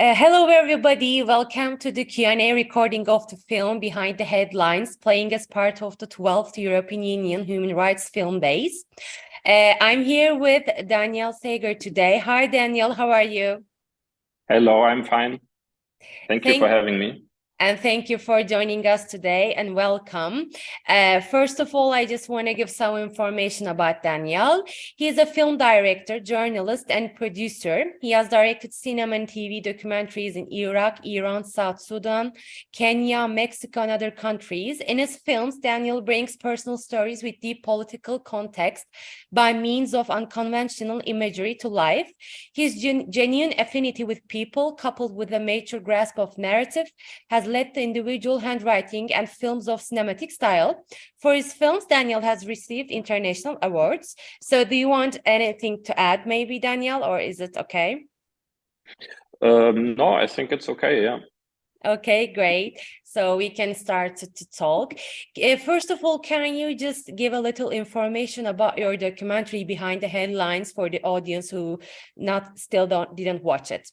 Uh, hello, everybody. Welcome to the Q&A recording of the film Behind the Headlines, playing as part of the 12th European Union Human Rights Film Days. Uh, I'm here with Daniel Sager today. Hi, Daniel. How are you? Hello, I'm fine. Thank, Thank you for having me and thank you for joining us today and welcome. Uh, first of all, I just want to give some information about Daniel. He is a film director, journalist, and producer. He has directed cinema and TV documentaries in Iraq, Iran, South Sudan, Kenya, Mexico, and other countries. In his films, Daniel brings personal stories with deep political context by means of unconventional imagery to life. His gen genuine affinity with people, coupled with a mature grasp of narrative, has led the individual handwriting and films of cinematic style. For his films, Daniel has received international awards. So do you want anything to add maybe, Daniel, or is it okay? Um, no, I think it's okay, yeah. Okay, great. So we can start to, to talk. Uh, first of all, can you just give a little information about your documentary behind the headlines for the audience who not still don't didn't watch it?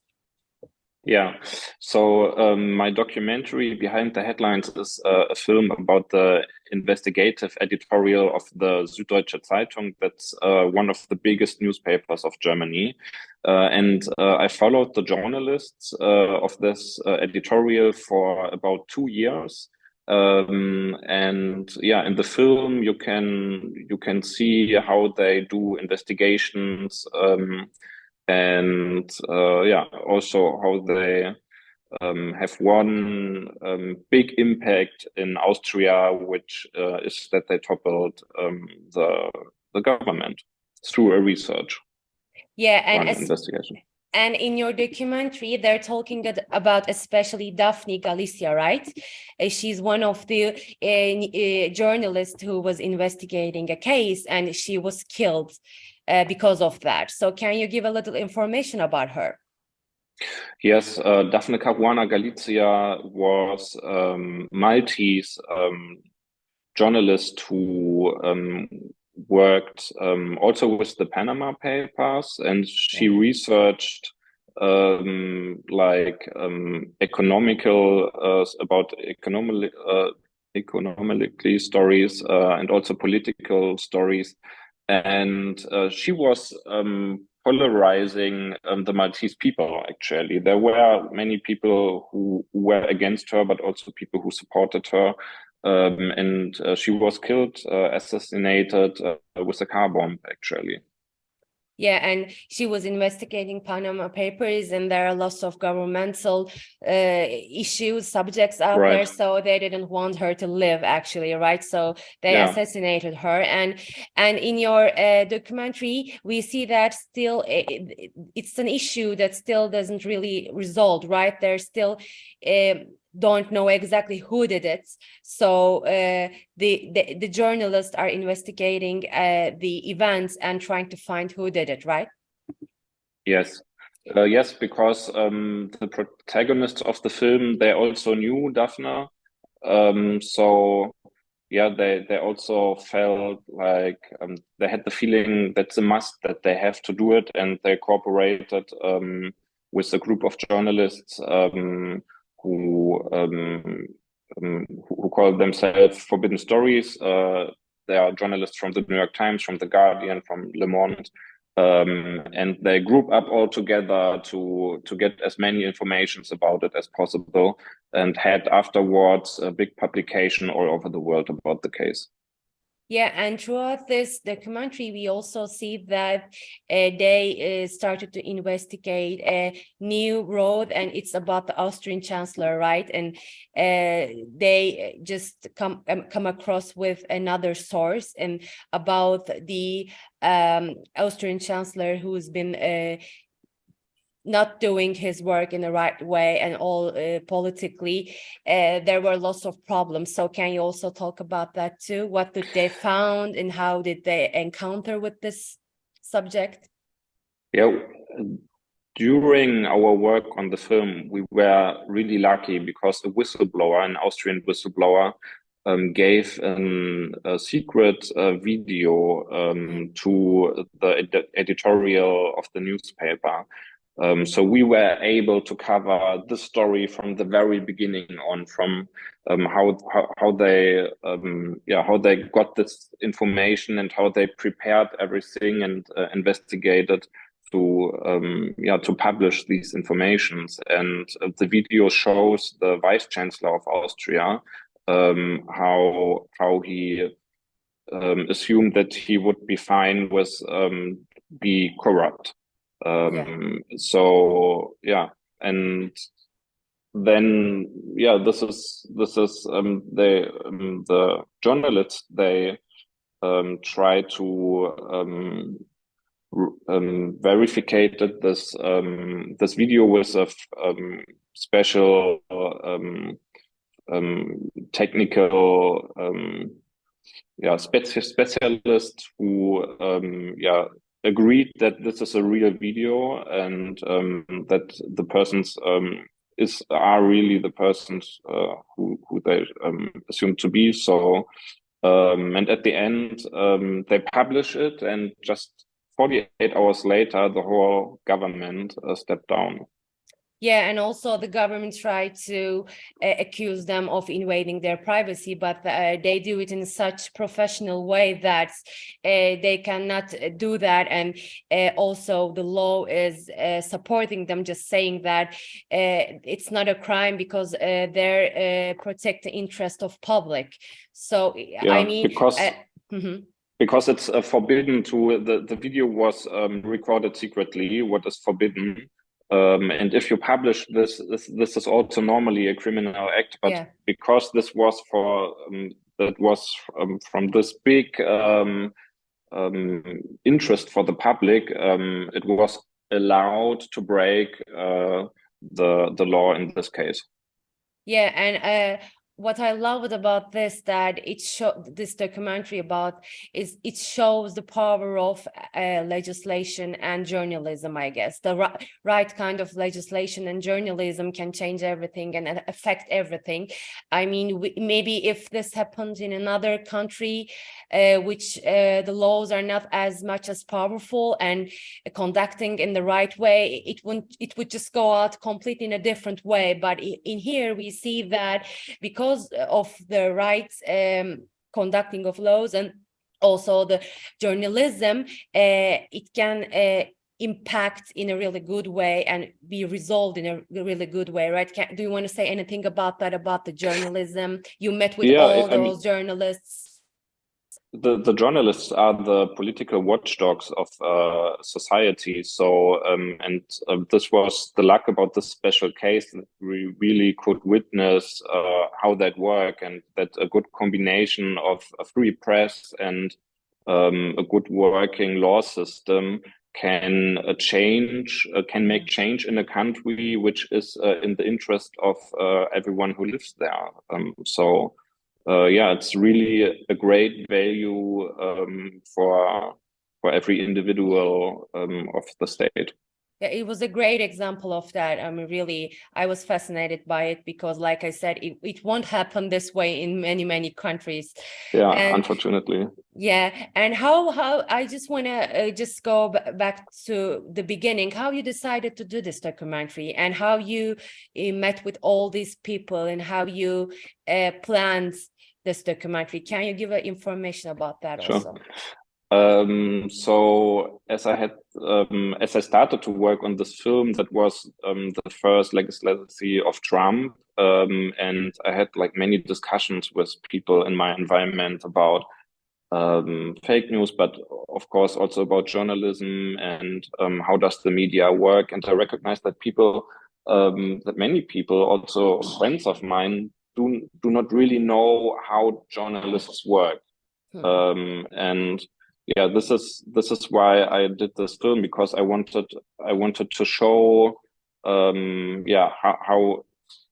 Yeah, so um, my documentary Behind the Headlines is uh, a film about the investigative editorial of the Süddeutsche Zeitung. That's uh, one of the biggest newspapers of Germany. Uh, and uh, I followed the journalists uh, of this uh, editorial for about two years. Um, and yeah, in the film, you can you can see how they do investigations, um, and uh, yeah, also how they um, have one um, big impact in Austria, which uh, is that they toppled um, the the government through a research. Yeah, and investigation. And in your documentary, they're talking about especially Daphne Galizia, right? Uh, she's one of the uh, uh, journalists who was investigating a case and she was killed uh, because of that. So can you give a little information about her? Yes, uh, Daphne Caruana Galizia was um, Maltese um, journalist who um, worked um, also with the Panama Papers, and she researched um, like um, economical uh, about economic uh, economically stories uh, and also political stories and uh, she was um, polarizing um, the Maltese people. Actually, there were many people who, were against her, but also people who supported her. Um, and uh, she was killed, uh, assassinated uh, with a car bomb. Actually. Yeah, and she was investigating Panama Papers, and there are lots of governmental uh, issues, subjects out right. there, so they didn't want her to live, actually, right? So they yeah. assassinated her, and and in your uh, documentary, we see that still it, it's an issue that still doesn't really resolve, right? There's still. Uh, don't know exactly who did it. So uh, the, the, the journalists are investigating uh, the events and trying to find who did it, right? Yes. Uh, yes, because um, the protagonists of the film, they also knew Daphne. Um, so yeah, they, they also felt like um, they had the feeling that's a must that they have to do it. And they cooperated um, with a group of journalists um, who um, um, who call themselves Forbidden Stories. Uh, they are journalists from the New York Times, from the Guardian, from Le Monde, um, and they group up all together to to get as many informations about it as possible, and had afterwards a big publication all over the world about the case. Yeah, and throughout this documentary, we also see that uh, they uh, started to investigate a new road, and it's about the Austrian chancellor, right? And uh, they just come um, come across with another source and about the um, Austrian chancellor who's been uh, not doing his work in the right way and all uh, politically uh, there were lots of problems. So can you also talk about that too? What did they found and how did they encounter with this subject? Yeah during our work on the film we were really lucky because a whistleblower an austrian whistleblower um, gave an, a secret uh, video um, to the ed editorial of the newspaper Um, so we were able to cover the story from the very beginning on, from um, how, how, how they um, yeah how they got this information and how they prepared everything and uh, investigated to um, yeah to publish these informations. And uh, the video shows the vice chancellor of Austria um, how how he um, assumed that he would be fine with be corrupt um, yeah. So yeah, and then yeah, this is this is um, they um, the journalists they um, try to um, um, verificated this um, this video with a um, special um, um, technical um, yeah speci specialist who um, yeah agreed that this is a real video and um, that the persons um, is are really the persons uh, who who they um, assume to be. So um, and at the end um, they publish it, and just 48 hours later, the whole government uh, stepped down. Yeah, and also the government tried to uh, accuse them of invading their privacy, but uh, they do it in such professional way that uh, they cannot do that. And uh, also the law is uh, supporting them, just saying that it's not a crime because they're protect the interest of public. So, yeah, I mean, because mm -hmm because it's uh, forbidden to the the video was um, recorded secretly what is forbidden um, and if you publish this, this, this is also normally a criminal act, but yeah. because this was for um, that was um, from this big um, um, interest for the public, um, it was allowed to break uh, the the law in this case. Yeah, and uh, what I loved about this that it show this documentary about is it shows the power of uh, legislation and journalism I guess. The right, kind of legislation and journalism can change everything and affect everything. I mean we, maybe if this happens in another country uh, which uh, the laws are not as much as powerful and conducting in the right way it wouldn't it would just go out completely in a different way. But in here we see that because because of the rights um, conducting of laws and also the journalism, uh, it can uh, impact in a really good way and be resolved in a really good way, right? Can, do you want to say anything about that, about the journalism? You met with yeah, all I those mean, journalists the, the journalists are the political watchdogs of uh, society. So, um, and uh, this was the luck about this special case that we really could witness uh, how that work and that a good combination of a free press and um, a good working law system can uh, change, uh, can make change in a country which is uh, in the interest of everyone who lives there. Um, so uh, yeah, it's really a great value um, for for every individual um, of the state. Yeah, it was a great example of that. I mean, really, I was fascinated by it because, like I said, it, it won't happen this way in many, many countries. Yeah, and, unfortunately. Yeah, and how how I just want to uh, just go back to the beginning, how you decided to do this documentary and how you uh, met with all these people and how you uh, planned this documentary. Can you give information about that sure. also? Um, so as I had, um, as I started to work on this film, that was um, the first legislature of Trump, um, and I had like many discussions with people in my environment about um, fake news, but of course also about journalism and um, how does the media work. And I recognize that people, that many people, also friends of mine, do do not really know how journalists work. Hmm. Um, and yeah, this is this is why I did this film because I wanted I wanted to show um, yeah how, how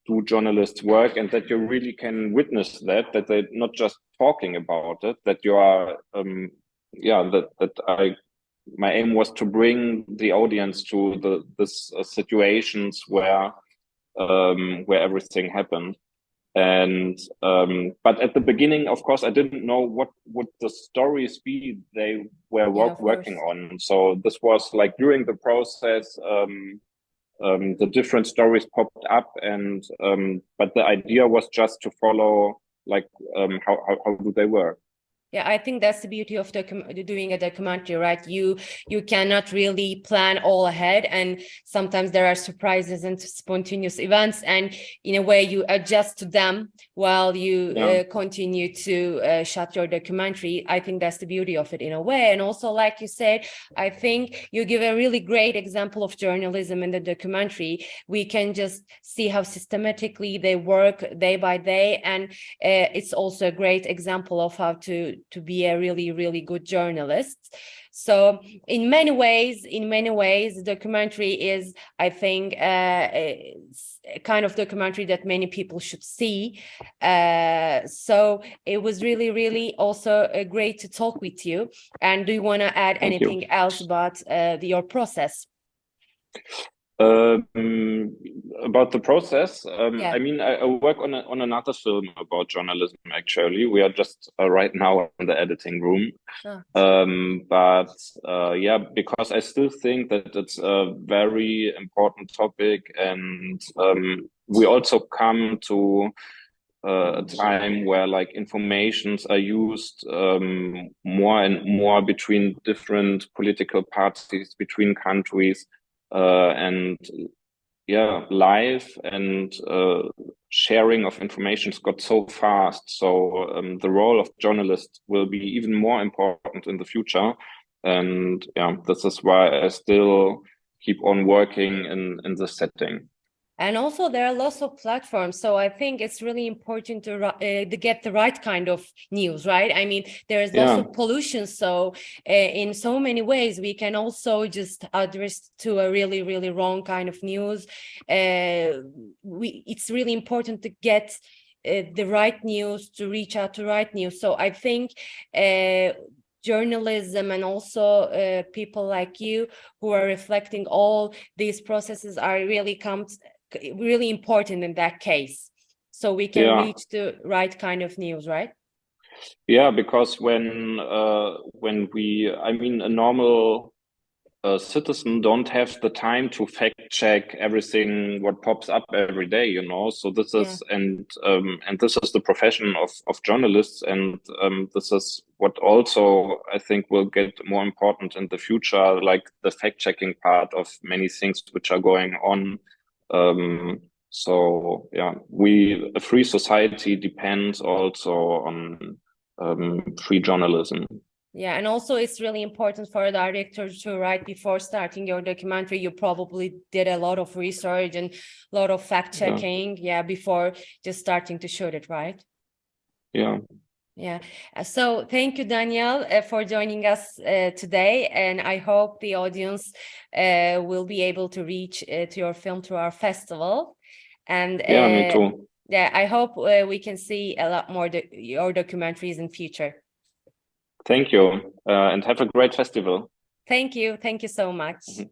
do journalists work and that you really can witness that that they're not just talking about it that you are um, yeah that that I my aim was to bring the audience to the this uh, situations where um, where everything happened and um, but at the beginning of course i didn't know what would the stories be they were yeah, working on so this was like during the process um, um, the different stories popped up, and um, but the idea was just to follow like um, how, how how do they work. Yeah, I think that's the beauty of doing a documentary, right? You you cannot really plan all ahead, and sometimes there are surprises and spontaneous events, and in a way you adjust to them while you yeah. uh, continue to uh, shot your documentary. I think that's the beauty of it in a way, and also like you said, I think you give a really great example of journalism in the documentary. We can just see how systematically they work day by day, and uh, it's also a great example of how to to be a really, really good journalist. So in many ways, in many ways, the documentary is, I think, uh, a kind of documentary that many people should see. Uh, so it was really, really also uh, great to talk with you. And do you want to add Thank anything you. else about uh, your process? Um, about the process, um, Yeah. I mean, I, I work on a, on another film about journalism. Actually, we are just uh, right now in the editing room. Oh. Um, but uh, yeah, because I still think that it's a very important topic, and um, we also come to uh, a time where like informations are used um, more and more between different political parties, between countries and yeah, live and uh, sharing of information has got so fast. So um, the role of journalists will be even more important in the future. And yeah, this is why I still keep on working in, in this setting and also there are lots of platforms so i think it's really important to, uh, to get the right kind of news right? I mean there is lots of pollution so uh, in so many ways we can also just address to a really really wrong kind of news. Uh, we it's really important to get uh, the right news to reach out to right news. So i think uh, journalism and also uh, people like you who are reflecting all these processes are really comes really important in that case so we can Yeah. reach the right kind of news right Yeah, because when uh, when we, I mean, a normal uh, citizen don't have the time to fact check everything what pops up every day, you know. So this is and um, and this is the profession of of journalists, and um, this is what also I think will get more important in the future, like the fact checking part of many things which are going on. Um, so yeah, we a free society depends also on um, free journalism. yeah and also it's really important for a director to write before starting your documentary you probably did a lot of research and a lot of fact Yeah. checking yeah, before just starting to shoot it right Yeah. Yeah. Uh, So thank you, Daniel, uh, for joining us uh, today. And I hope the audience uh, will be able to reach uh, to your film through our festival. And Yeah, me uh, too. yeah, I hope uh, we can see a lot more do your documentaries in future. Thank you. Uh, and have a great festival. Thank you. Thank you so much. Mhm.